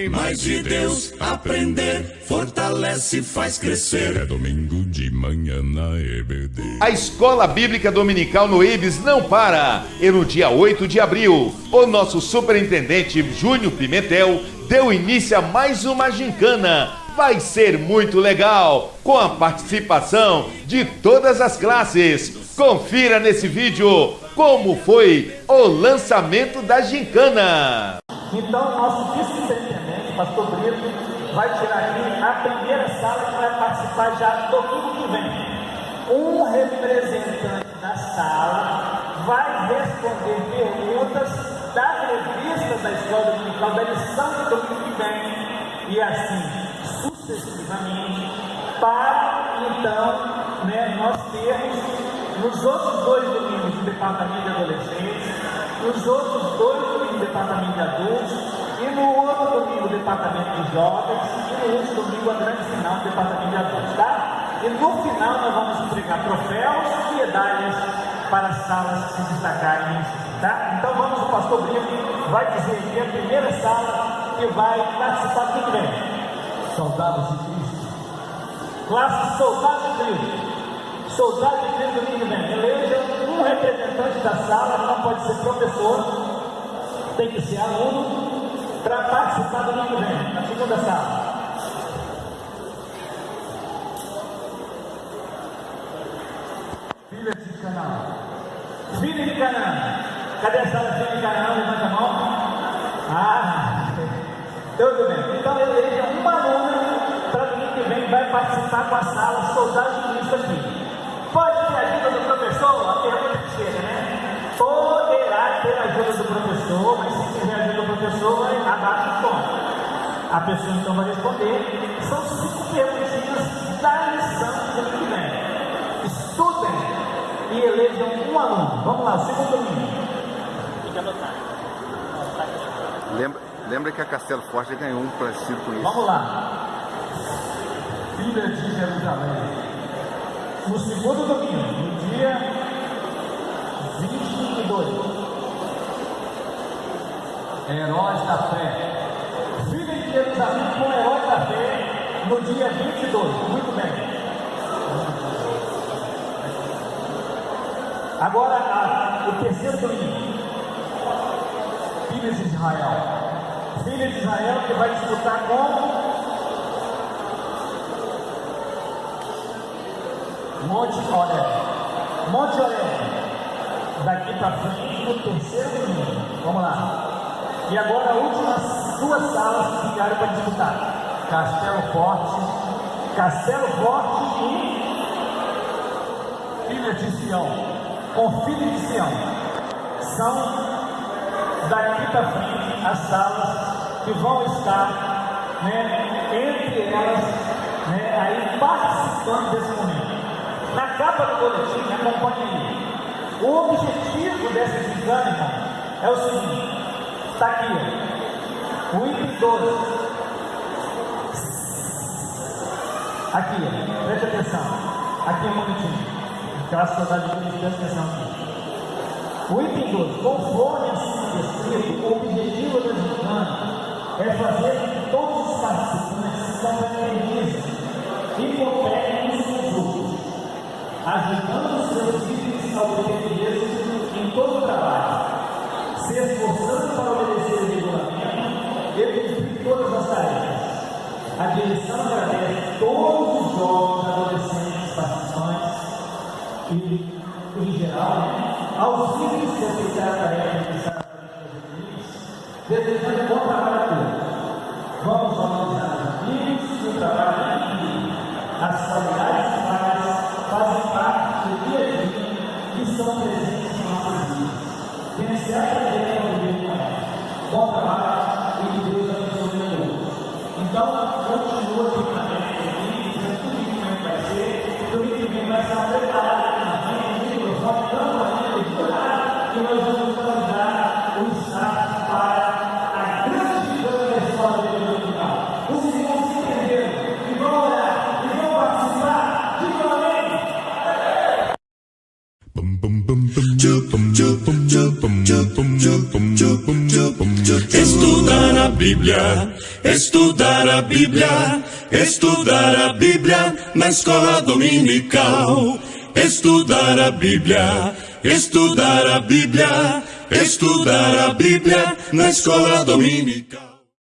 tem mais de Deus. Aprender fortalece e faz crescer. É domingo de manhã na EBD. A Escola Bíblica Dominical no IBS não para. E no dia 8 de abril, o nosso superintendente Júnior Pimentel deu início a mais uma gincana. Vai ser muito legal, com a participação de todas as classes. Confira nesse vídeo como foi o lançamento da gincana. Então, nosso vice-superintendente, pastor Brito, vai tirar aqui a primeira sala que vai participar já domingo que vem. Um representante da sala vai responder perguntas da revista da Escola Dominical da lição do domingo que vem. E assim, sucessivamente, para então né, nós termos nos outros dois domingos o departamento de adolescentes, nos outros dois domingos departamento de adultos, e no outro domingo o departamento de jovens, e no outro domingo a grande final do departamento de adultos, tá? E no final nós vamos entregar troféus e medalhas para as salas que se destacarem, tá? Então vamos, o pastor Brito vai dizer aqui a primeira sala que vai participar do que vem. Soldados de Cristo. Classe Soldados de Cristo. Soldado de Cristo domingo vem. Eleja um representante da sala, não pode ser professor, tem que ser aluno, para participar do domingo vem, na segunda sala. Filha de Canaã. Filho de Canaã. Cadê a sala filho de Canaã? Levanta a mão. Ah, tudo bem. Então eleja uma aluna para domingo que vem vai participar com a sala Soldado de Cristo aqui. Pode ter ajuda do professor? A pergunta que chega, né? Professor, mas se tiver ajuda do professor, vai abaixo de conta. A pessoa então vai responder. São cinco perguntinhas da lição do que vem. Estudem e elejam um aluno. Vamos lá, segundo domingo. Lembra, lembra que a Castelo Forte ganhou um parecido com isso. Vamos lá. Filha de Jerusalém. No segundo domingo, no dia 22. Heróis da fé. Filha de Jerusalém com herói da fé no dia 22. Muito bem. Agora a, o terceiro domingo. Filhas de Israel. Filha de Israel que vai disputar com Monte Oré. Monte Oré. Daqui para frente no terceiro domingo. Vamos lá. E agora as últimas duas salas que ficaram para disputar. Castelo Forte. Castelo Forte e Filha de Sião. com Filho de Sião. São daqui para frente as salas que vão estar né, entre elas né, aí participando desse momento. Na capa do boletim, acompanhe O objetivo dessa gincana, irmão, é o seguinte: está aqui, ó, o item 12. Aqui, ó, preste atenção. Aqui um bonitinho. Aquela saudade de preste atenção aqui. O item 12, conforme assim descrito, o objetivo da gincana é fazer que todos os participantes se confraternizem e cooperem uns com os outros ajudando os seus líderes a obter em todo o trabalho, se esforçando A direção agradece todos os jovens, adolescentes, participantes e, em geral, aos líderes que aceitaram a tarefa de estar desejando bom trabalho a todos. Vamos valorizar os amigos e o trabalho em equipe, as qualidades humanas fazem parte do dia a dia que são presentes em nossas vidas. Vencer a cadeira do meu. Bom trabalho e que Deus. Então, continua na frente aqui, dizendo tudo que vai ser, tudo que vem vai estar preparado aqui na frente, o microfone, tanto ainda de orar, que nós vamos dar o espaço para a grande figura da de Dominical. Os irmãos entenderam e vão orar e vão participar de uma Estudar a Bíblia. Bíblia, estudar a Bíblia, estudar a Bíblia na escola dominical. Estudar a Bíblia, estudar a Bíblia, estudar a Bíblia na escola dominical.